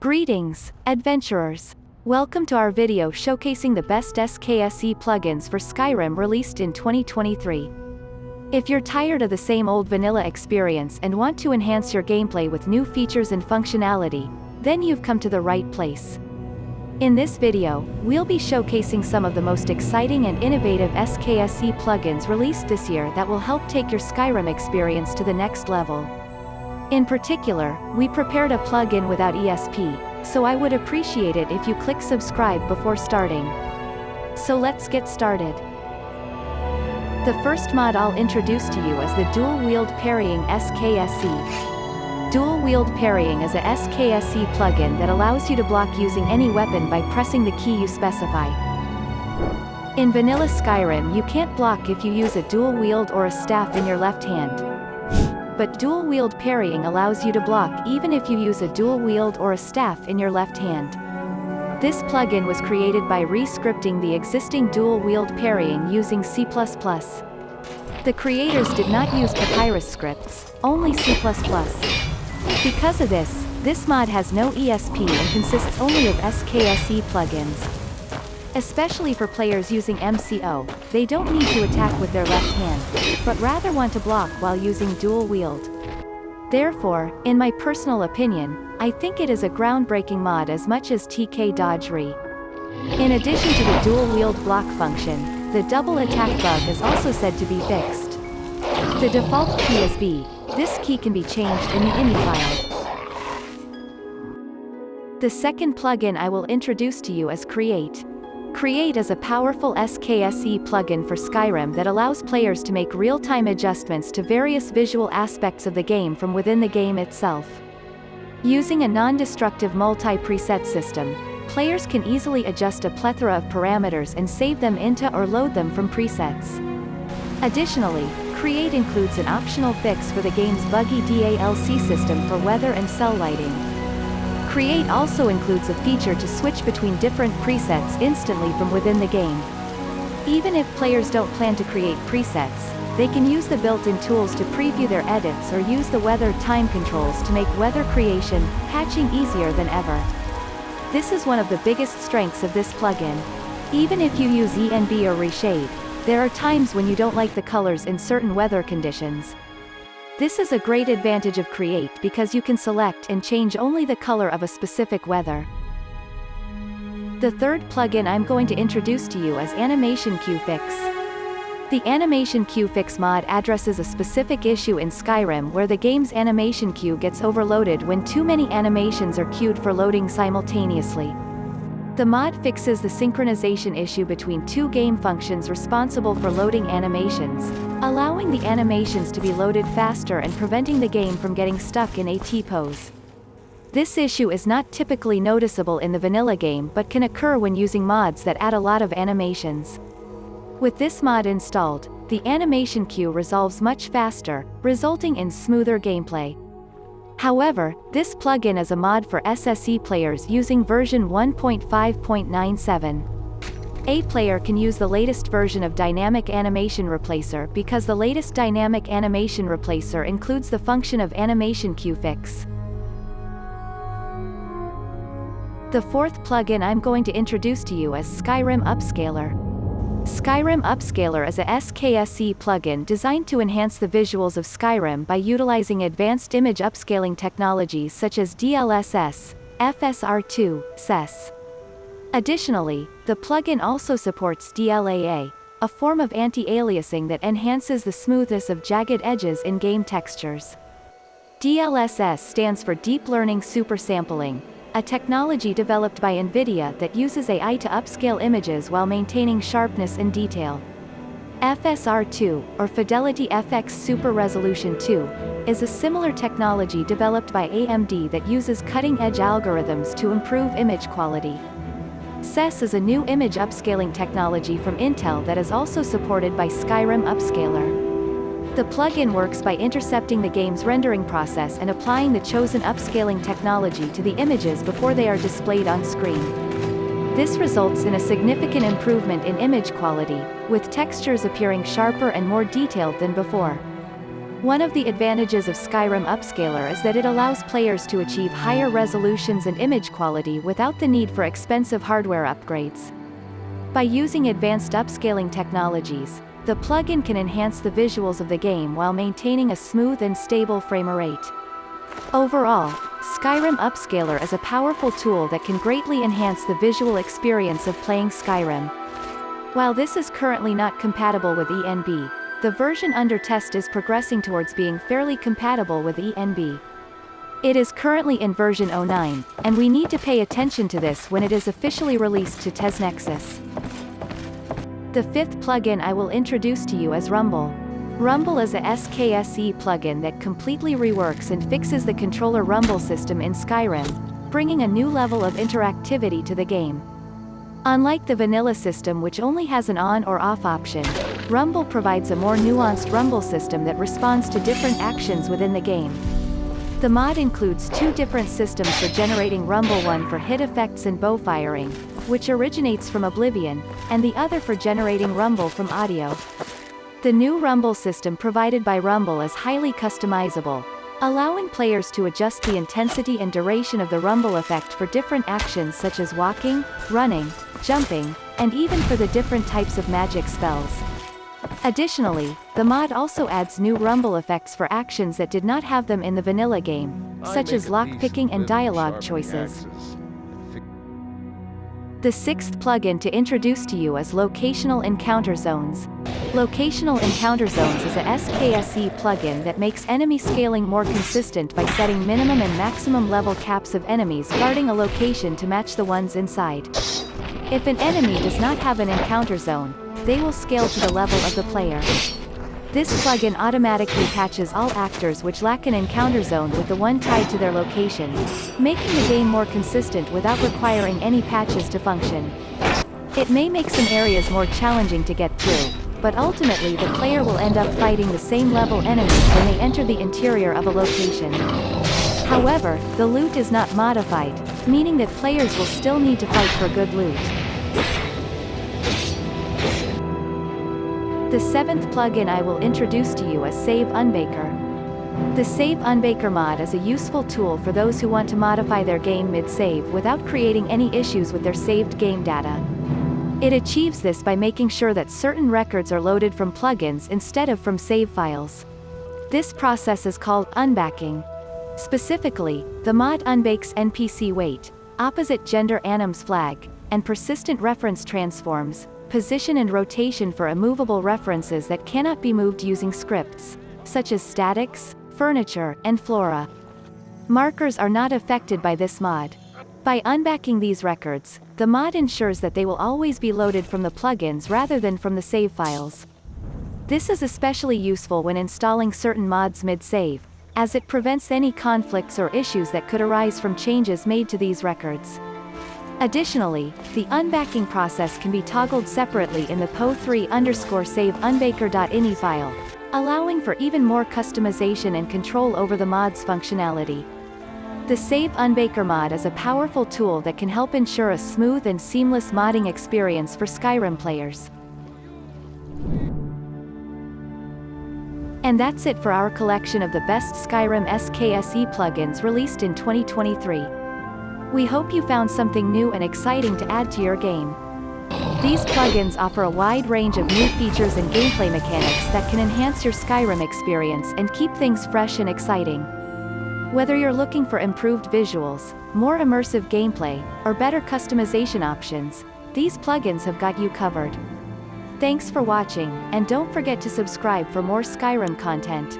Greetings, adventurers. Welcome to our video showcasing the best SKSE plugins for Skyrim released in 2023. If you're tired of the same old vanilla experience and want to enhance your gameplay with new features and functionality, then you've come to the right place. In this video, we'll be showcasing some of the most exciting and innovative SKSE plugins released this year that will help take your Skyrim experience to the next level. In particular, we prepared a plugin without ESP, so I would appreciate it if you click subscribe before starting. So let's get started. The first mod I'll introduce to you is the Dual Wield Parrying SKSE. Dual Wield Parrying is a SKSE plugin that allows you to block using any weapon by pressing the key you specify. In vanilla Skyrim you can't block if you use a dual wield or a staff in your left hand but dual-wield parrying allows you to block even if you use a dual wield or a staff in your left hand. This plugin was created by re-scripting the existing dual-wield parrying using C++. The creators did not use Papyrus scripts, only C++. Because of this, this mod has no ESP and consists only of SKSE plugins. Especially for players using MCO, they don't need to attack with their left hand, but rather want to block while using dual wield. Therefore, in my personal opinion, I think it is a groundbreaking mod as much as TK Dodge Re. In addition to the dual wield block function, the double attack bug is also said to be fixed. The default key is B, this key can be changed in the ini file. The second plugin I will introduce to you is KreatE. KreatE is a powerful SKSE plugin for Skyrim that allows players to make real-time adjustments to various visual aspects of the game from within the game itself. Using a non-destructive multi-preset system, players can easily adjust a plethora of parameters and save them into or load them from presets. Additionally, KreatE includes an optional fix for the game's buggy DALC system for weather and cell lighting. KreatE also includes a feature to switch between different presets instantly from within the game. Even if players don't plan to create presets, they can use the built-in tools to preview their edits or use the weather time controls to make weather creation, patching easier than ever. This is one of the biggest strengths of this plugin. Even if you use ENB or Reshade, there are times when you don't like the colors in certain weather conditions, this is a great advantage of KreatE because you can select and change only the color of a specific weather. The third plugin I'm going to introduce to you is Animation Queue Fix. The Animation Queue Fix mod addresses a specific issue in Skyrim where the game's animation queue gets overloaded when too many animations are queued for loading simultaneously. The mod fixes the synchronization issue between two game functions responsible for loading animations, allowing the animations to be loaded faster and preventing the game from getting stuck in a T-pose. This issue is not typically noticeable in the vanilla game but can occur when using mods that add a lot of animations. With this mod installed, the animation queue resolves much faster, resulting in smoother gameplay. However, this plugin is a mod for SSE players using version 1.5.97. A player can use the latest version of Dynamic Animation Replacer because the latest Dynamic Animation Replacer includes the function of Animation Queue Fix. The fourth plugin I'm going to introduce to you is Skyrim Upscaler. Skyrim Upscaler is a SKSE plugin designed to enhance the visuals of Skyrim by utilizing advanced image upscaling technologies such as DLSS, FSR2, XeSS. Additionally, the plugin also supports DLAA, a form of anti-aliasing that enhances the smoothness of jagged edges in game textures. DLSS stands for Deep Learning Super Sampling, a technology developed by NVIDIA that uses AI to upscale images while maintaining sharpness and detail. FSR2, or FidelityFX Super Resolution 2, is a similar technology developed by AMD that uses cutting-edge algorithms to improve image quality. XeSS is a new image upscaling technology from Intel that is also supported by Skyrim Upscaler. The plugin works by intercepting the game's rendering process and applying the chosen upscaling technology to the images before they are displayed on screen. This results in a significant improvement in image quality, with textures appearing sharper and more detailed than before. One of the advantages of Skyrim Upscaler is that it allows players to achieve higher resolutions and image quality without the need for expensive hardware upgrades. By using advanced upscaling technologies, the plugin can enhance the visuals of the game while maintaining a smooth and stable frame rate. Overall, Skyrim Upscaler is a powerful tool that can greatly enhance the visual experience of playing Skyrim. While this is currently not compatible with ENB, the version under test is progressing towards being fairly compatible with ENB. It is currently in version 09, and we need to pay attention to this when it is officially released to TesNexus. The fifth plugin I will introduce to you is Rumble. Rumble is a SKSE plugin that completely reworks and fixes the controller rumble system in Skyrim, bringing a new level of interactivity to the game. Unlike the vanilla system which only has an on or off option, Rumble provides a more nuanced rumble system that responds to different actions within the game. The mod includes two different systems for generating rumble one for hit effects and bow firing, which originates from Oblivion, and the other for generating rumble from audio. The new rumble system provided by Rumble is highly customizable, allowing players to adjust the intensity and duration of the rumble effect for different actions such as walking, running, jumping, and even for the different types of magic spells. Additionally, the mod also adds new rumble effects for actions that did not have them in the vanilla game, such as lockpicking and dialogue choices. The sixth plugin to introduce to you is Locational Encounter Zones. Locational Encounter Zones is a SKSE plugin that makes enemy scaling more consistent by setting minimum and maximum level caps of enemies guarding a location to match the ones inside. If an enemy does not have an encounter zone, they will scale to the level of the player. This plugin automatically patches all actors which lack an encounter zone with the one tied to their location, making the game more consistent without requiring any patches to function. It may make some areas more challenging to get through, but ultimately the player will end up fighting the same level enemies when they enter the interior of a location. However, the loot is not modified, meaning that players will still need to fight for good loot. The seventh plugin I will introduce to you is Save Unbaker. The Save Unbaker mod is a useful tool for those who want to modify their game mid-save without creating any issues with their saved game data. It achieves this by making sure that certain records are loaded from plugins instead of from save files. This process is called unbacking. Specifically, the mod unbakes NPC weight, opposite gender anims flag, and persistent reference transforms, position and rotation for immovable references that cannot be moved using scripts, such as statics, furniture, and flora. Markers are not affected by this mod. By unbacking these records, the mod ensures that they will always be loaded from the plugins rather than from the save files. This is especially useful when installing certain mods mid-save, as it prevents any conflicts or issues that could arise from changes made to these records. Additionally, the unbacking process can be toggled separately in the PO3 underscore save unbaker.ini file, allowing for even more customization and control over the mod's functionality. The Save Unbaker mod is a powerful tool that can help ensure a smooth and seamless modding experience for Skyrim players. And that's it for our collection of the best Skyrim SKSE plugins released in 2023. We hope you found something new and exciting to add to your game. These plugins offer a wide range of new features and gameplay mechanics that can enhance your Skyrim experience and keep things fresh and exciting. Whether you're looking for improved visuals, more immersive gameplay, or better customization options, these plugins have got you covered. Thanks for watching, and don't forget to subscribe for more Skyrim content.